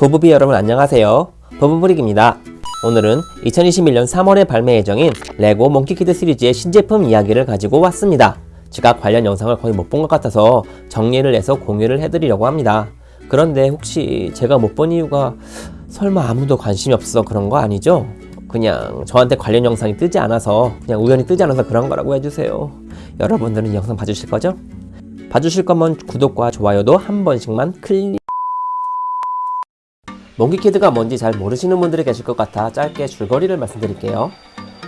부부비 여러분 안녕하세요. 부부브릭입니다. 오늘은 2021년 3월에 발매 예정인 레고 몽키키드 시리즈의 신제품 이야기를 가지고 왔습니다. 제가 관련 영상을 거의 못 본 것 같아서 정리를 해서 공유를 해드리려고 합니다. 그런데 혹시 제가 못 본 이유가 설마 아무도 관심이 없어 그런 거 아니죠? 그냥 저한테 관련 영상이 뜨지 않아서 그냥 우연히 뜨지 않아서 그런 거라고 해주세요. 여러분들은 이 영상 봐주실 거죠? 봐주실 거면 구독과 좋아요도 한 번씩만 클릭 몽키키드가 뭔지 잘 모르시는 분들이 계실 것 같아 짧게 줄거리를 말씀드릴게요.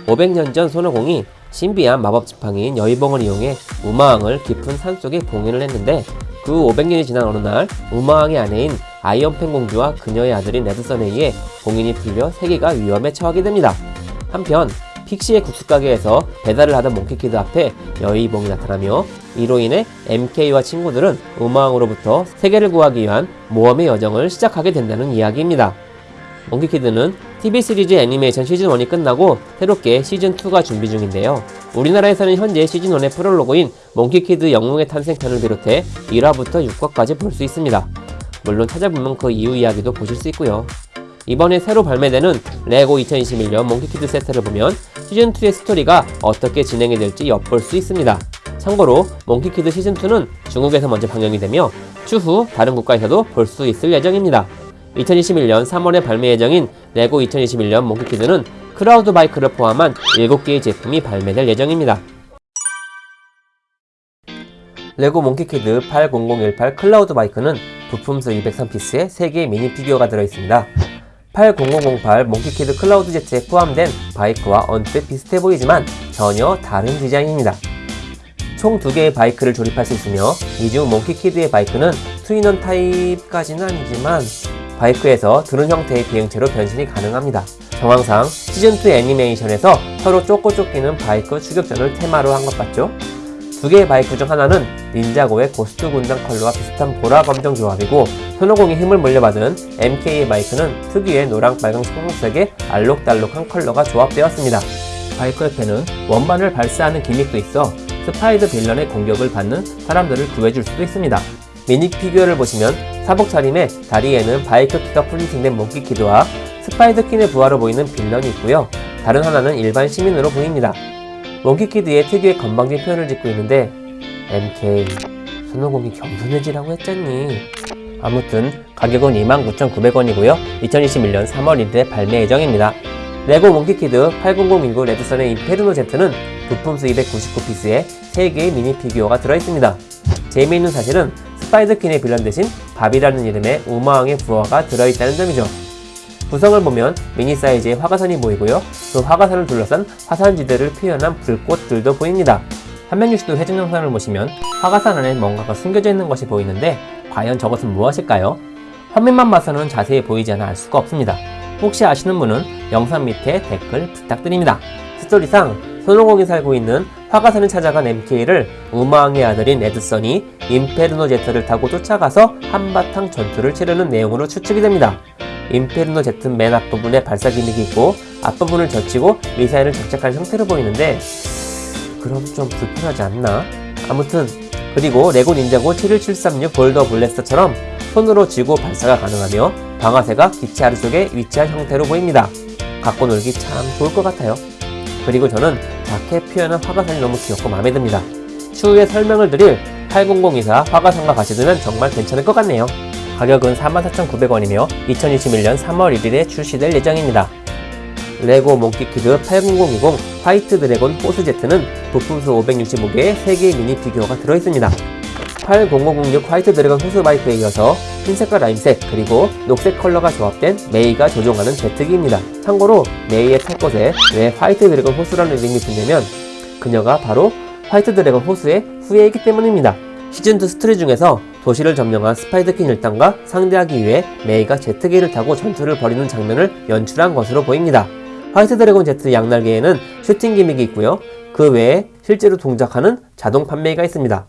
500년 전 손오공이 신비한 마법 지팡이인 여의봉을 이용해 우마왕을 깊은 산속에 봉인을 했는데 그 500년이 지난 어느 날 우마왕의 아내인 아이언팬 공주와 그녀의 아들인 레드선에 의해 봉인이 풀려 세계가 위험에 처하게 됩니다. 한편 피그시의 국수가게에서 배달을 하던 몽키키드 앞에 여의봉이 나타나며 이로 인해 MK와 친구들은 우마왕으로부터 세계를 구하기 위한 모험의 여정을 시작하게 된다는 이야기입니다. 몽키키드는 TV 시리즈 애니메이션 시즌1이 끝나고 새롭게 시즌2가 준비 중인데요. 우리나라에서는 현재 시즌1의 프롤로그인 몽키키드 영웅의 탄생편을 비롯해 1화부터 6화까지 볼 수 있습니다. 물론 찾아보면 그 이후 이야기도 보실 수 있고요. 이번에 새로 발매되는 레고 2021년 몽키키드 세트를 보면 시즌2의 스토리가 어떻게 진행이 될지 엿볼 수 있습니다. 참고로 몽키키드 시즌2는 중국에서 먼저 방영이 되며 추후 다른 국가에서도 볼 수 있을 예정입니다. 2021년 3월에 발매 예정인 레고 2021년 몽키키드는 클라우드 바이크를 포함한 7개의 제품이 발매될 예정입니다. 레고 몽키키드 80018 클라우드 바이크는 부품수 203피스에 3개의 미니 피규어가 들어있습니다. 80008 몽키키드 클라우드 제트에 포함된 바이크와 언뜻 비슷해 보이지만 전혀 다른 디자인입니다. 총 2개의 바이크를 조립할 수 있으며 이 중 몽키키드의 바이크는 two in one 타입까지는 아니지만 바이크에서 드론 형태의 비행체로 변신이 가능합니다. 정황상 시즌2 애니메이션에서 서로 쫓고 쫓기는 바이크 추격전을 테마로 한 것 같죠? 두 개의 바이크 중 하나는 닌자고의 고스트 군장 컬러와 비슷한 보라 검정 조합이고 손오공의 힘을 물려받은 MK의 바이크는 특유의 노랑 빨강 청록색의 알록달록한 컬러가 조합되었습니다. 바이크 옆에는 원반을 발사하는 gimmick도 있어 스파이더 빌런의 공격을 받는 사람들을 구해줄 수도 있습니다. 미니 피규어를 보시면 사복 차림에 다리에는 바이크 키가 프린팅된 몽키키드와 스파이더 퀸의 부하로 보이는 빌런이 있고요. 다른 하나는 일반 시민으로 보입니다. 몽키키드의 특유의 건방진 표정을 짓고 있는데 MK 손오공이 겸손해지라고 했잖니. 아무튼 가격은 29,900원이고요. 2021년 3월 1일에 발매 예정입니다. 레고 몽키키드 8009 레드선의 인페르노 제트는 부품수 299피스에 3개의 미니 피규어가 들어있습니다. 재미있는 사실은 스파이더퀸의 빌런 대신 밥이라는 이름의 우마왕의 부하가 들어있다는 점이죠 구성을 보면 미니 사이즈의 화과산이 보이고요. 그 화과산을 둘러싼 화산지대를 표현한 불꽃들도 보입니다. 360도 회전 영상을 보시면 화가산 안에 뭔가가 숨겨져 있는 것이 보이는데 과연 저것은 무엇일까요? 화면만 봐서는 자세히 보이지 않아 알 수가 없습니다. 혹시 아시는 분은 영상 밑에 댓글 부탁드립니다. 스토리상 손오공이 살고 있는 화가산을 찾아간 MK를 우마왕의 아들인 레드선이 임페르노 제트를 타고 쫓아가서 한바탕 전투를 치르는 내용으로 추측이 됩니다. 임페르노 제트 맨 앞부분에 발사 기믹이 있고 앞부분을 젖히고 미사일을 장착한 형태로 보이는데 그럼 좀 불편하지 않나? 아무튼 그리고 레고 닌자고 71736 볼더 블래스터처럼 손으로 쥐고 발사가 가능하며 방아쇠가 기체 아래쪽에 위치한 형태로 보입니다. 갖고 놀기 참 좋을 것 같아요. 그리고 저는 작게 표현한 화가산이 너무 귀엽고 마음에 듭니다. 추후에 설명을 드릴 80024 화가산과 같이 두면 정말 괜찮을 것 같네요. 가격은 44,900원이며 2021년 3월 1일에 출시될 예정입니다. 레고 몽키키드 80020 화이트 드래곤 호스 제트는 부품수 565개의 3개의 미니 피규어가 들어있습니다. 80006 화이트 드래곤 호스 바이크에 이어서 흰색과 라임색 그리고 녹색 컬러가 조합된 메이가 조종하는 제트기입니다. 참고로 메이의 탈 것에 왜 화이트 드래곤 호스라는 이름이 붙냐면 그녀가 바로 화이트 드래곤 호스의 후예이기 때문입니다. 시즌2 스토리 중에서 도시를 점령한 스파이더퀸 일당과 상대하기 위해 메이가 제트기를 타고 전투를 벌이는 장면을 연출한 것으로 보입니다. 화이트 드래곤 제트 양날개에는 슈팅 기믹이 있고요. 그 외에 실제로 동작하는 자동 판매기가 있습니다.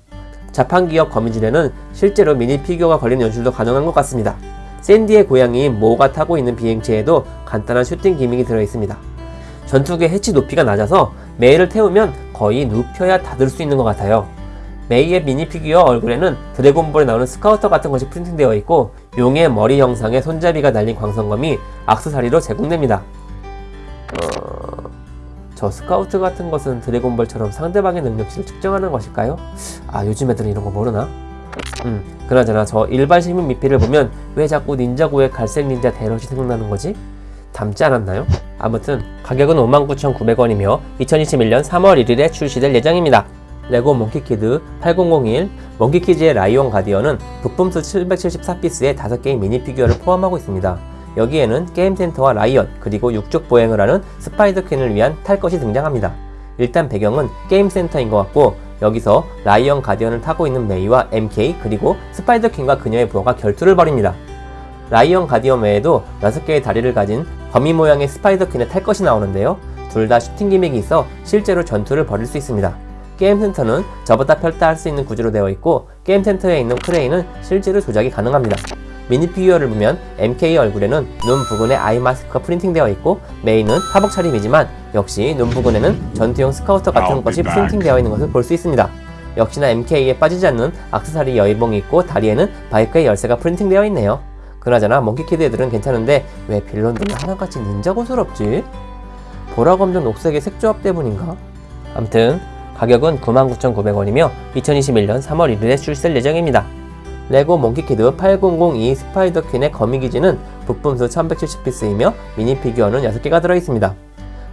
자판기 옆 거미줄에는 실제로 미니 피규어가 걸리는 연출도 가능한 것 같습니다. 샌디의 고양이인 모가 타고 있는 비행체에도 간단한 슈팅 기믹이 들어있습니다. 전투기의 해치 높이가 낮아서 메이를 태우면 거의 눕혀야 닫을 수 있는 것 같아요. 메이의 미니 피규어 얼굴에는 드래곤볼에 나오는 스카우터 같은 것이 프린팅되어 있고 용의 머리 형상의 손잡이가 달린 광선검이 악세사리로 제공됩니다. 어... 저 스카우터 같은 것은 드래곤볼처럼 상대방의 능력치를 측정하는 것일까요? 아 요즘 애들은 이런 거 모르나? 음 그나저나 저 일반 시민 미피를 보면 왜 자꾸 닌자고의 갈색 닌자 대럿이 생각나는 거지? 닮지 않았나요? 아무튼 가격은 59,900원이며 2021년 3월 1일에 출시될 예정입니다. 레고 몽키키드 80021 몽키키드의 라이온 가디언은 부품수 774피스의 5개의 미니 피규어를 포함하고 있습니다. 여기에는 게임센터와 라이언 그리고 육족 보행을 하는 스파이더 퀸을 위한 탈 것이 등장합니다. 일단 배경은 게임센터인 것 같고 여기서 라이언 가디언을 타고 있는 메이와 MK 그리고 스파이더 퀸과 그녀의 부하가 결투를 벌입니다. 라이언 가디언 외에도 6개의 다리를 가진 거미 모양의 스파이더 퀸의 탈 것이 나오는데요. 둘 다 슈팅 기믹이 있어 실제로 전투를 벌일 수 있습니다. 게임 센터는 접었다 펼다 할 수 있는 구조로 되어 있고 게임 센터에 있는 크레인은 실제로 조작이 가능합니다. 미니 피규어를 보면 MK 얼굴에는 눈 부근에 아이 마스크가 프린팅되어 있고 메이는 사복 차림이지만 역시 눈 부근에는 전투용 스카우터 같은 것이 프린팅되어 있는 것을 볼 수 있습니다. 역시나 MK에 빠지지 않는 악세사리 여의봉이 있고 다리에는 바이크의 열쇠가 프린팅되어 있네요. 그나저나 몽키키드 애들은 괜찮은데 왜 빌런들은 하나같이 닌자고스럽지? 보라 검정 녹색의 색조합 때문인가? 암튼 가격은 99,900원이며 2021년 3월 1일에 출시될 예정입니다. 레고 몽키키드 80022 스파이더 퀸의 거미기지는 부품수 1170피스이며 미니 피규어는 6개가 들어있습니다.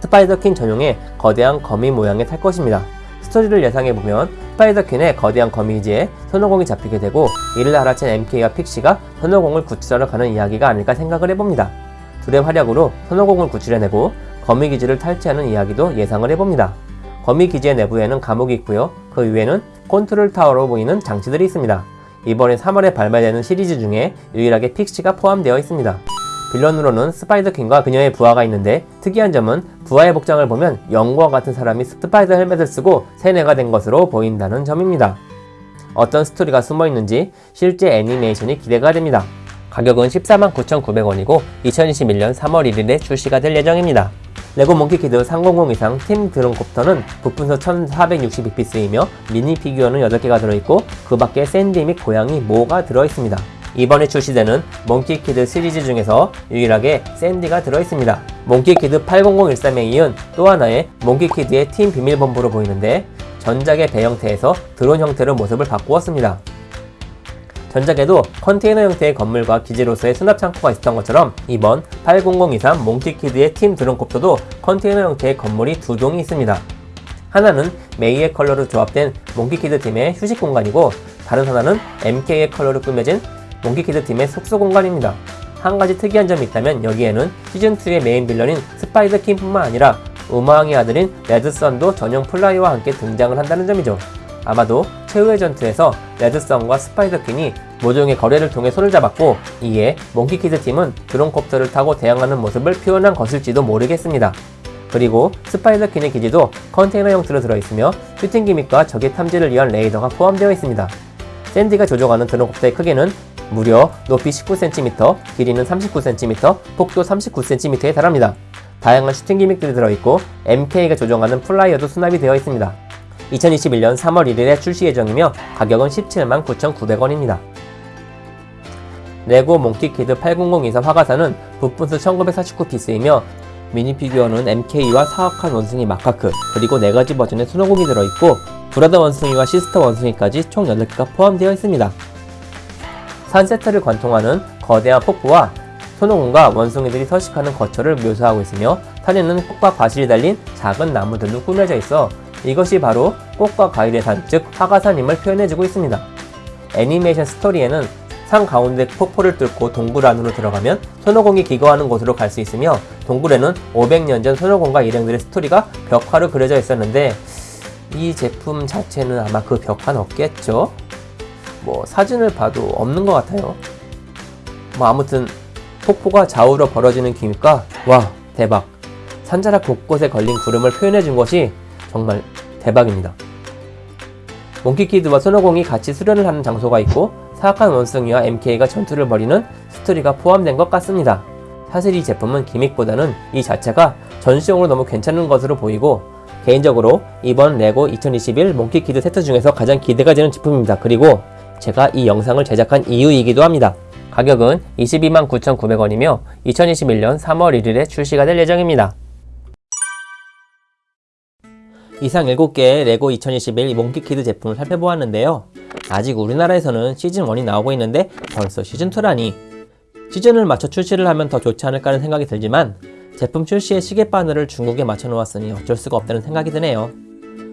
스파이더 퀸 전용의 거대한 거미 모양의 탈 것입니다. 스토리를 예상해보면 스파이더 퀸의 거대한 거미기지에 손오공이 잡히게 되고 이를 알아챈 MK와 픽시가 손오공을 구출하러 가는 이야기가 아닐까 생각을 해봅니다. 둘의 활약으로 손오공을 구출해내고 거미기지를 탈취하는 이야기도 예상을 해봅니다. 거미기지의 내부에는 감옥이 있고요. 그 위에는 컨트롤 타워로 보이는 장치들이 있습니다. 이번에 3월에 발매되는 시리즈 중에 유일하게 픽시가 포함되어 있습니다. 빌런으로는 스파이더퀸과 그녀의 부하가 있는데 특이한 점은 부하의 복장을 보면 영과 같은 사람이 스파이더 헬멧을 쓰고 세뇌가 된 것으로 보인다는 점입니다. 어떤 스토리가 숨어 있는지 실제 애니메이션이 기대가 됩니다. 가격은 149,900원이고 2021년 3월 1일에 출시가 될 예정입니다. 레고 몽키키드 80023 팀 드론콥터는 부품수 1462피스이며 미니 피규어는 8개가 들어있고 그 밖에 샌디 및 고양이 모가 들어있습니다. 이번에 출시되는 몽키키드 시리즈 중에서 유일하게 샌디가 들어있습니다. 몽키키드 80013에 이은 또 하나의 몽키키드의 팀 비밀본부로 보이는데 전작의 배 형태에서 드론 형태로 모습을 바꾸었습니다. 전작에도 컨테이너 형태의 건물과 기지로서의 수납 창고가 있었던 것처럼 이번 80023 몽키키드의 팀 드론콥터도 컨테이너 형태의 건물이 두 동이 있습니다. 하나는 메이의 컬러로 조합된 몽키키드 팀의 휴식 공간이고 다른 하나는 MK의 컬러로 꾸며진 몽키키드 팀의 숙소 공간입니다. 한 가지 특이한 점이 있다면 여기에는 시즌2의 메인 빌런인 스파이더 퀸뿐만 아니라 우마왕의 아들인 레드썬도 전용 플라이와 함께 등장을 한다는 점이죠. 아마도 최후의 전투에서 레드썬과 스파이더퀸이 모종의 거래를 통해 손을 잡았고 이에 몽키키드 팀은 드론콥터를 타고 대항하는 모습을 표현한 것일지도 모르겠습니다. 그리고 스파이더퀸의 기지도 컨테이너 형태로 들어있으며 슈팅 기믹과 적의 탐지를 위한 레이더가 포함되어 있습니다. 샌디가 조종하는 드론콥터의 크기는 무려 높이 19cm, 길이는 39cm, 폭도 39cm에 달합니다. 다양한 슈팅 기믹들이 들어있고 MK가 조종하는 플라이어도 수납이 되어 있습니다. 2021년 3월 1일에 출시 예정이며 가격은 17만 9,900원입니다. 레고 몽키키드 80024 화과산은 부품수 1949피스이며 미니 피규어는 MK와 사악한 원숭이 마카크 그리고 4가지 버전의 손오공이 들어있고 브라더 원숭이와 시스터 원숭이까지 총 8개가 포함되어 있습니다. 산 세트를 관통하는 거대한 폭포와 손오공과 원숭이들이 서식하는 거처를 묘사하고 있으며 산에는 꽃과 과실이 달린 작은 나무들로 꾸며져 있어 이것이 바로 꽃과 과일의 산, 즉 화과산임을 표현해주고 있습니다. 애니메이션 스토리에는 산 가운데 폭포를 뚫고 동굴 안으로 들어가면 손오공이 기거하는 곳으로 갈 수 있으며 동굴에는 500년 전 손오공과 일행들의 스토리가 벽화로 그려져 있었는데 이 제품 자체는 아마 그 벽화는 없겠죠? 뭐 사진을 봐도 없는 것 같아요. 뭐 아무튼 폭포가 좌우로 벌어지는 기믹과 와 대박 산자락 곳곳에 걸린 구름을 표현해 준 것이 정말 대박입니다. 몽키키드와 손오공이 같이 수련을 하는 장소가 있고 사악한 원숭이와 MK가 전투를 벌이는 스토리가 포함된 것 같습니다. 사실 이 제품은 기믹보다는 이 자체가 전시용으로 너무 괜찮은 것으로 보이고 개인적으로 이번 레고 2021 몽키키드 세트 중에서 가장 기대가 되는 제품입니다. 그리고 제가 이 영상을 제작한 이유이기도 합니다. 가격은 22만 9,900원이며 2021년 3월 1일에 출시가 될 예정입니다. 이상 7개의 레고 2021 몽키키드 제품을 살펴보았는데요. 아직 우리나라에서는 시즌1이 나오고 있는데 벌써 시즌2라니 시즌을 맞춰 출시를 하면 더 좋지 않을까 하는 생각이 들지만 제품 출시의 시계 바늘을 중국에 맞춰 놓았으니 어쩔 수가 없다는 생각이 드네요.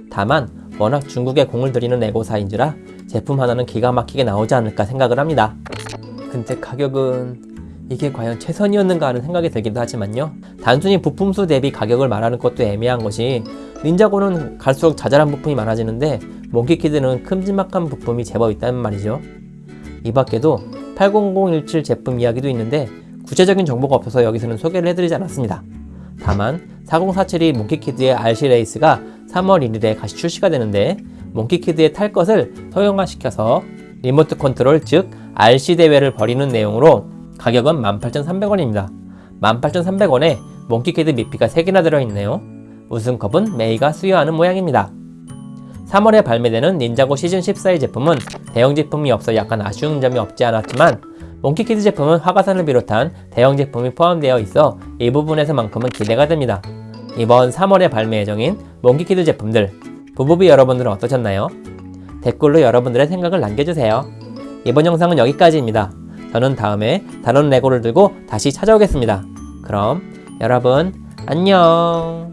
다만 워낙 중국에 공을 들이는 레고사인지라 제품 하나는 기가 막히게 나오지 않을까 생각을 합니다. 근데 가격은 이게 과연 최선이었는가 하는 생각이 들기도 하지만요. 단순히 부품수 대비 가격을 말하는 것도 애매한 것이 닌자고는 갈수록 자잘한 부품이 많아지는데 몽키키드는 큼지막한 부품이 제법 있다는 말이죠. 이 밖에도 80017 제품 이야기도 있는데 구체적인 정보가 없어서 여기서는 소개를 해드리지 않았습니다. 다만 4047이 몽키키드의 RC 레이스가 3월 1일에 다시 출시가 되는데 몽키키드의 탈 것을 소형화시켜서 리모트 컨트롤 즉 RC 대회를 벌이는 내용으로 가격은 18,300원입니다. 18,300원에 몽키키드 미피가 3개나 들어있네요. 우승컵은 메이가 수여하는 모양입니다. 3월에 발매되는 닌자고 시즌 14의 제품은 대형 제품이 없어 약간 아쉬운 점이 없지 않았지만 몽키키드 제품은 화과산을 비롯한 대형 제품이 포함되어 있어 이 부분에서만큼은 기대가 됩니다. 이번 3월에 발매 예정인 몽키키드 제품들 부부비 여러분들은 어떠셨나요? 댓글로 여러분들의 생각을 남겨주세요. 이번 영상은 여기까지입니다. 저는 다음에 다른 레고를 들고 다시 찾아오겠습니다. 그럼 여러분 안녕